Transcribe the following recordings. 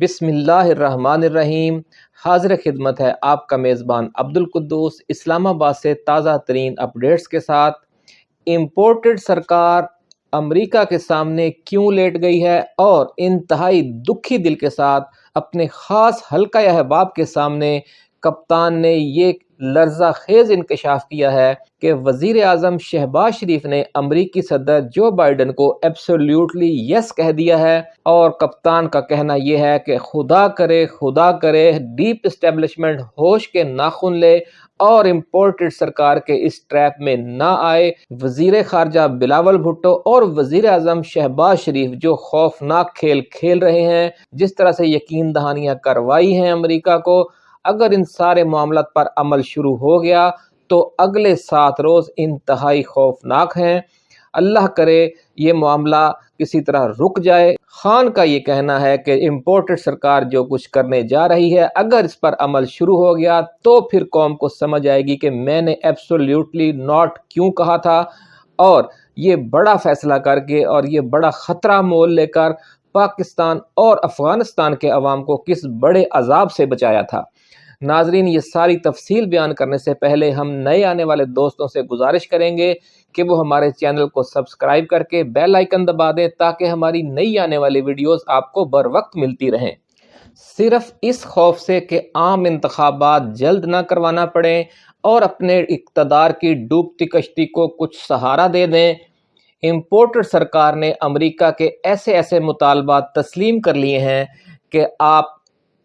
بسم اللہ الرحمن الرحیم۔ حاضر خدمت ہے آپ کا میزبان عبد القدوس اسلام آباد سے تازہ ترین اپڈیٹس کے ساتھ۔ امپورٹڈ سرکار امریکہ کے سامنے کیوں لیٹ گئی ہے اور انتہائی دکھی دل کے ساتھ اپنے خاص حلقہ احباب کے سامنے کپتان نے یہ لرزہ خیز انکشاف کیا ہے کہ وزیر اعظم شہباز شریف نے امریکی صدر جو بائیڈن کو ایبسولیوٹلی یس کہہ دیا ہے اور کپتان کا کہنا یہ ہے کہ خدا کرے خدا کرے ڈیپ اسٹیبلشمنٹ ہوش کے ناخن لے اور امپورٹڈ سرکار کے اس ٹریپ میں نہ آئے۔ وزیر خارجہ بلاول بھٹو اور وزیر اعظم شہباز شریف جو خوفناک کھیل کھیل رہے ہیں، جس طرح سے یقین دہانیاں کروائی ہیں امریکہ کو اگر ان سارے معاملات پر عمل شروع ہو گیا تو اگلے سات روز انتہائی خوفناک ہیں۔ اللہ کرے یہ معاملہ کسی طرح رک جائے۔ خان کا یہ کہنا ہے کہ امپورٹڈ سرکار جو کچھ کرنے جا رہی ہے، اگر اس پر عمل شروع ہو گیا تو پھر قوم کو سمجھ آئے گی کہ میں نے ایبسولیوٹلی ناٹ کیوں کہا تھا۔ اور یہ بڑا فیصلہ کر کے اور یہ بڑا خطرہ مول لے کر پاکستان اور افغانستان کے عوام کو کس بڑے عذاب سے بچایا تھا۔ ناظرین، یہ ساری تفصیل بیان کرنے سے پہلے ہم نئے آنے والے دوستوں سے گزارش کریں گے کہ وہ ہمارے چینل کو سبسکرائب کر کے بیل آئیکن دبا دیں تاکہ ہماری نئی آنے والی ویڈیوز آپ کو بر وقت ملتی رہیں۔ صرف اس خوف سے کہ عام انتخابات جلد نہ کروانا پڑیں اور اپنے اقتدار کی ڈوبتی کشتی کو کچھ سہارا دے دیں۔ امپورٹر سرکار نے امریکہ کے ایسے ایسے مطالبات تسلیم کر لیے ہیں کہ آپ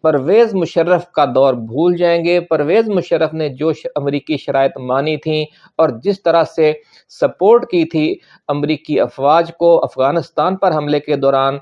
پرویز مشرف کا دور بھول جائیں گے۔ پرویز مشرف نے جو امریکی شرائط مانی تھیں اور جس طرح سے سپورٹ کی تھی امریکی افواج کو افغانستان پر حملے کے دوران،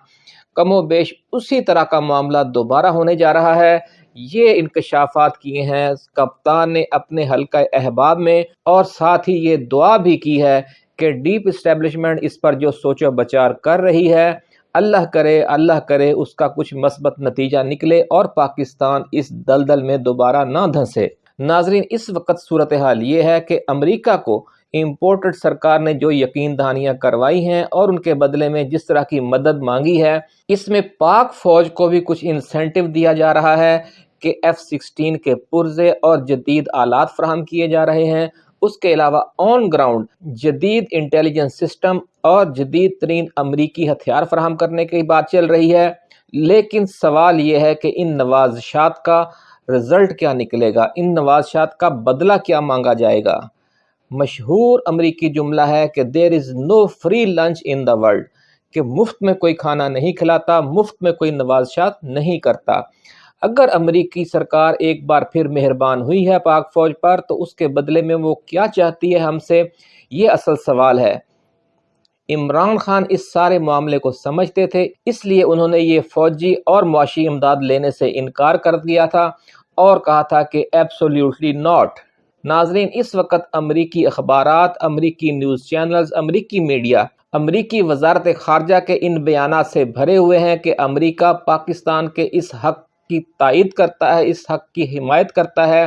کم و بیش اسی طرح کا معاملہ دوبارہ ہونے جا رہا ہے۔ یہ انکشافات کیے ہیں۔ کپتان نے اپنے حلقہ احباب میں اور ساتھ ہی یہ دعا بھی کی ہے کہ ڈیپ اسٹیبلشمنٹ اس پر جو سوچ و بچار کر رہی ہے اللہ کرے اللہ کرے، اس کا کچھ مثبت نتیجہ نکلے اور پاکستان اس دلدل میں دوبارہ نہ دھنسے۔ ناظرین، اس وقت صورتحال یہ ہے کہ امریکہ کو امپورٹڈ سرکار نے جو یقین دہانیاں کروائی ہیں اور ان کے بدلے میں جس طرح کی مدد مانگی ہے، اس میں پاک فوج کو بھی کچھ انسینٹیو دیا جا رہا ہے کہ ایف سکسٹین کے پرزے اور جدید آلات فراہم کیے جا رہے ہیں۔ اس کے علاوہ آن گراؤنڈ جدید انٹیلیجنس سسٹم اور جدید ترین امریکی ہتھیار فراہم کرنے کی بات چل رہی ہے۔ لیکن سوال یہ ہے کہ ان نوازشات کا رزلٹ کیا نکلے گا؟ ان نوازشات کا بدلہ کیا مانگا جائے گا؟ مشہور امریکی جملہ ہے کہ there is no free lunch in the world کہ مفت میں کوئی کھانا نہیں کھلاتا، مفت میں کوئی نوازشات نہیں کرتا۔ اگر امریکی سرکار ایک بار پھر مہربان ہوئی ہے پاک فوج پر، تو اس کے بدلے میں وہ کیا چاہتی ہے ہم سے؟ یہ اصل سوال ہے۔ عمران خان اس سارے معاملے کو سمجھتے تھے، اس لیے انہوں نے یہ فوجی اور معاشی امداد لینے سے انکار کر دیا تھا اور کہا تھا کہ ایبسولیوٹلی ناٹ ناظرین، اس وقت امریکی اخبارات، امریکی نیوز چینلز، امریکی میڈیا، امریکی وزارت خارجہ کے ان بیانات سے بھرے ہوئے ہیں کہ امریکہ، پاکستان کے اس حق کی تائید کرتا ہے، اس حق کی حمایت کرتا ہے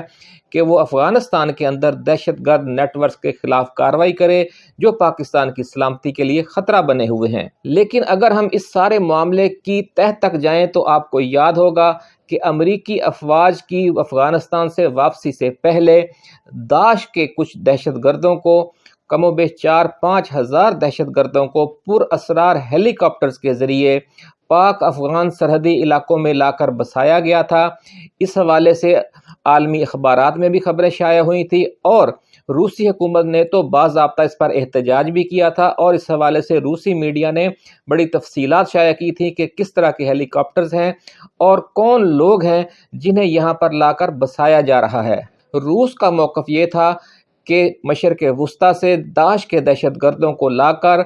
کہ وہ افغانستان کے اندر دہشت گرد نیٹ ورکس کے خلاف کاروائی کرے، جو پاکستان کی سلامتی کے لیے خطرہ بنے ہوئے ہیں۔ لیکن اگر ہم اس سارے معاملے کی تہ تک جائیں تو آپ کو یاد ہوگا کہ امریکی افواج کی افغانستان سے واپسی سے پہلے داعش کے کچھ دہشت گردوں کو کم و بیش چار پانچ ہزار دہشت گردوں کو پر اسرار ہیلی کاپٹرز کے ذریعے پاک افغان سرحدی علاقوں میں لا کر بسایا گیا تھا۔ اس حوالے سے عالمی اخبارات میں بھی خبریں شائع ہوئی تھی اور روسی حکومت نے تو باضابطہ اس پر احتجاج بھی کیا تھا اور اس حوالے سے روسی میڈیا نے بڑی تفصیلات شائع کی تھی کہ کس طرح کے ہیلی کاپٹرز ہیں اور کون لوگ ہیں جنہیں یہاں پر لا کر بسایا جا رہا ہے۔ روس کا موقف یہ تھا کہ مشرق وسطی سے داعش کے دہشت گردوں کو لا کر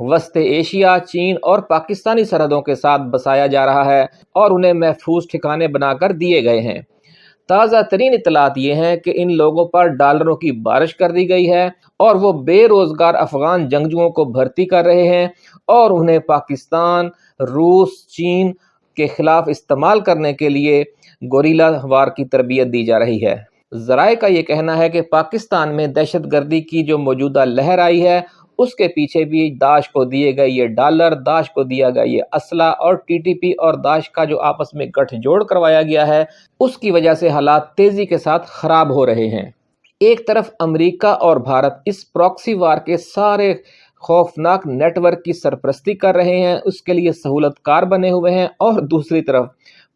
وسط ایشیا، چین اور پاکستانی سرحدوں کے ساتھ بسایا جا رہا ہے اور انہیں محفوظ ٹھکانے بنا کر دیے گئے ہیں۔ تازہ ترین اطلاعات یہ ہیں کہ ان لوگوں پر ڈالروں کی بارش کر دی گئی ہے اور وہ بے روزگار افغان جنگجوؤں کو بھرتی کر رہے ہیں اور انہیں پاکستان، روس، چین کے خلاف استعمال کرنے کے لیے گوریلا وار کی تربیت دی جا رہی ہے۔ ذرائع کا یہ کہنا ہے کہ پاکستان میں دہشت گردی کی جو موجودہ لہر آئی ہے، اس کے پیچھے بھی داعش کو دیے گئے یہ ڈالر، داعش کو دیا گیا یہ اسلحہ اور ٹی ٹی پی اور داعش کا جو آپس میں گٹھ جوڑ کروایا گیا ہے، اس کی وجہ سے حالات تیزی کے ساتھ خراب ہو رہے ہیں۔ ایک طرف امریکہ اور بھارت اس پروکسی وار کے سارے خوفناک نیٹ ورک کی سرپرستی کر رہے ہیں، اس کے لیے سہولت کار بنے ہوئے ہیں اور دوسری طرف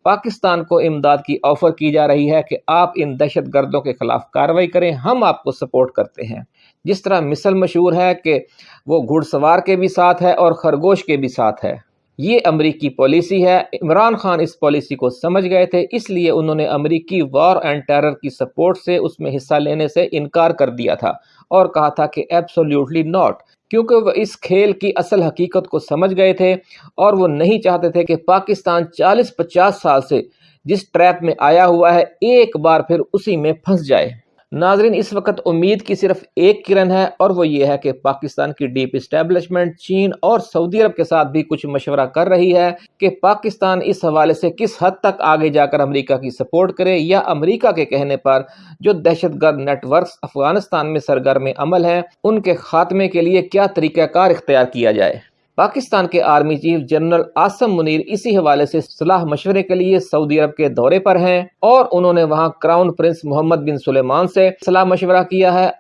پاکستان کو امداد کی آفر کی جا رہی ہے کہ آپ ان دہشت گردوں کے خلاف کاروائی کریں، ہم آپ کو سپورٹ کرتے ہیں۔ جس طرح مثل مشہور ہے کہ وہ گھڑ سوار کے بھی ساتھ ہے اور خرگوش کے بھی ساتھ ہے۔ یہ امریکی پالیسی ہے۔ عمران خان اس پالیسی کو سمجھ گئے تھے، اس لیے انہوں نے امریکی وار اینڈ ٹیرر کی سپورٹ سے اس میں حصہ لینے سے انکار کر دیا تھا اور کہا تھا کہ ایبسولیوٹلی ناٹ کیونکہ وہ اس کھیل کی اصل حقیقت کو سمجھ گئے تھے اور وہ نہیں چاہتے تھے کہ پاکستان چالیس پچاس سال سے جس ٹریپ میں آیا ہوا ہے، ایک بار پھر اسی میں پھنس جائے۔ ناظرین، اس وقت امید کی صرف ایک کرن ہے اور وہ یہ ہے کہ پاکستان کی ڈیپ اسٹیبلشمنٹ چین اور سعودی عرب کے ساتھ بھی کچھ مشورہ کر رہی ہے کہ پاکستان اس حوالے سے کس حد تک آگے جا کر امریکہ کی سپورٹ کرے یا امریکہ کے کہنے پر جو دہشت گرد نیٹ ورکس افغانستان میں سرگرم عمل ہیں، ان کے خاتمے کے لیے کیا طریقہ کار اختیار کیا جائے؟ پاکستان کے army chief general Asim Munir اسی حوالے سے صلاح مشورے کے لیے سعودی عرب کے دورے پر ہیں اور انہوں نے وہاں کراؤن پرنس محمد بن سلیمان سے صلاح مشورہ کیا ہے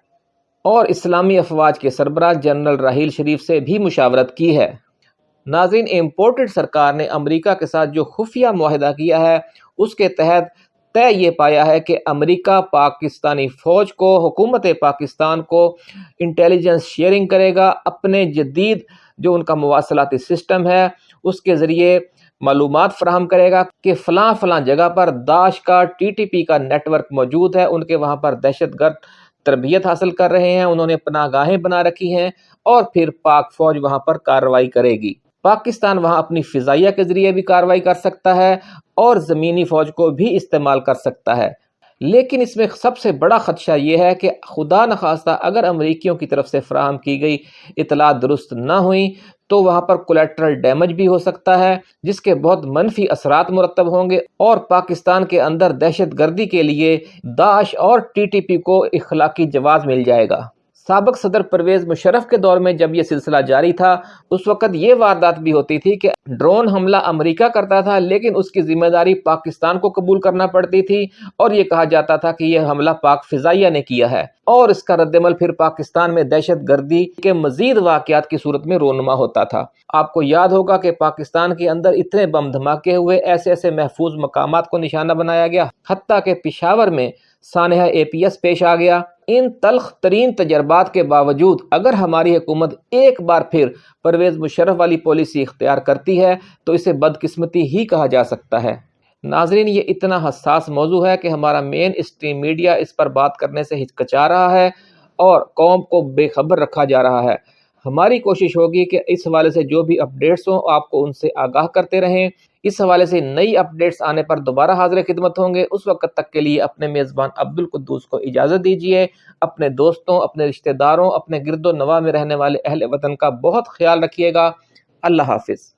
اور اسلامی افواج کے سربراہ جنرل راہیل شریف سے بھی مشاورت کی ہے۔ ناظرین، امپورٹڈ سرکار نے امریکہ کے ساتھ جو خفیہ معاہدہ کیا ہے، اس کے تحت طے یہ پایا ہے کہ امریکہ پاکستانی فوج کو، حکومت پاکستان کو انٹیلیجنس شیئرنگ کرے گا۔ اپنے جدید جو ان کا مواصلاتی سسٹم ہے، اس کے ذریعے معلومات فراہم کرے گا کہ فلاں فلاں جگہ پر داعش کا، ٹی ٹی پی کا نیٹ ورک موجود ہے۔ ان کے وہاں پر دہشت گرد تربیت حاصل کر رہے ہیں۔ انہوں نے پناہ گاہیں بنا رکھی ہیں اور پھر پاک فوج وہاں پر کارروائی کرے گی۔ پاکستان وہاں اپنی فضائیہ کے ذریعے بھی کارروائی کر سکتا ہے اور زمینی فوج کو بھی استعمال کر سکتا ہے۔ لیکن اس میں سب سے بڑا خدشہ یہ ہے کہ خدا نخواستہ اگر امریکیوں کی طرف سے فراہم کی گئی اطلاع درست نہ ہوئیں تو وہاں پر کولیٹرل ڈیمیج بھی ہو سکتا ہے، جس کے بہت منفی اثرات مرتب ہوں گے۔ اور پاکستان کے اندر دہشت گردی کے لیے داعش اور ٹی ٹی پی کو اخلاقی جواز مل جائے گا۔ سابق صدر پرویز مشرف کے دور میں جب یہ سلسلہ جاری تھا، اس وقت یہ واردات بھی ہوتی تھی کہ ڈرون حملہ امریکہ کرتا تھا، لیکن اس کی ذمہ داری پاکستان کو قبول کرنا پڑتی تھی اور یہ کہا جاتا تھا کہ یہ حملہ پاک فضائیہ نے کیا ہے۔ اور اس کا رد عمل پھر پاکستان میں دہشت گردی کے مزید واقعات کی صورت میں رونما ہوتا تھا۔ آپ کو یاد ہوگا کہ پاکستان کے اندر اتنے بم دھماکے ہوئے، ایسے ایسے محفوظ مقامات کو نشانہ بنایا گیا، حتیٰ کہ پشاور میں سانحہ اے پی ایس پیش آ گیا۔ ان تلخ ترین تجربات کے باوجود اگر ہماری حکومت ایک بار پھر پرویز مشرف والی پالیسی اختیار کرتی ہے، تو اسے بدقسمتی ہی کہا جا سکتا ہے۔ ناظرین، یہ اتنا حساس موضوع ہے کہ ہمارا مین اسٹریم میڈیا اس پر بات کرنے سے ہچکچا رہا ہے اور قوم کو بے خبر رکھا جا رہا ہے۔ ہماری کوشش ہوگی کہ اس حوالے سے جو بھی اپڈیٹس ہوں، آپ کو ان سے آگاہ کرتے رہیں۔ اس حوالے سے نئی اپڈیٹس آنے پر دوبارہ حاضر خدمت ہوں گے۔ اس وقت تک کے لیے اپنے میزبان عبد القدوس کو اجازت دیجیے اپنے دوستوں، اپنے رشتہ داروں، اپنے گرد و نواح میں رہنے والے اہل وطن کا بہت خیال رکھیے گا۔ اللہ حافظ۔